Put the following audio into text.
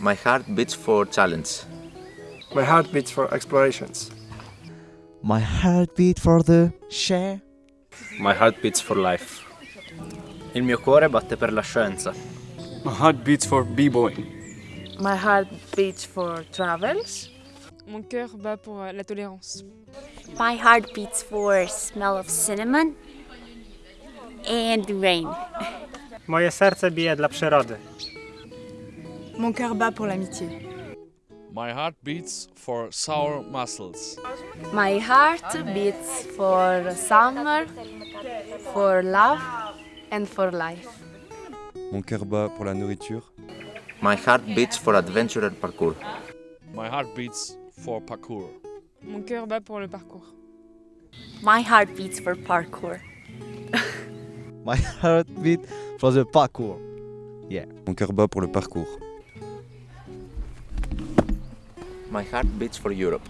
My heart beats for challenge. My heart beats for explorations. My heart beats for the share. My heart beats for life. Il mio cuore batte per la scienza. My heart beats for b-boying. My heart beats for travels. Mon cœur bat pour euh, la tolérance. My heart beats for smell of cinnamon and rain. Moje serce bije dla przyrody. Mon cœur bat pour l'amitié. My heart beats for sour mussels. My heart beats for summer, for love and for life. Mon cœur bat pour la nourriture. My heart beats for adventure and parkour. My heart beats for parkour. Mon cœur bat pour le parcours. My heart beats for parkour. My heartbeat for the parkour. Yeah. Mon cœur bat pour le parcours. My heart beats for Europe.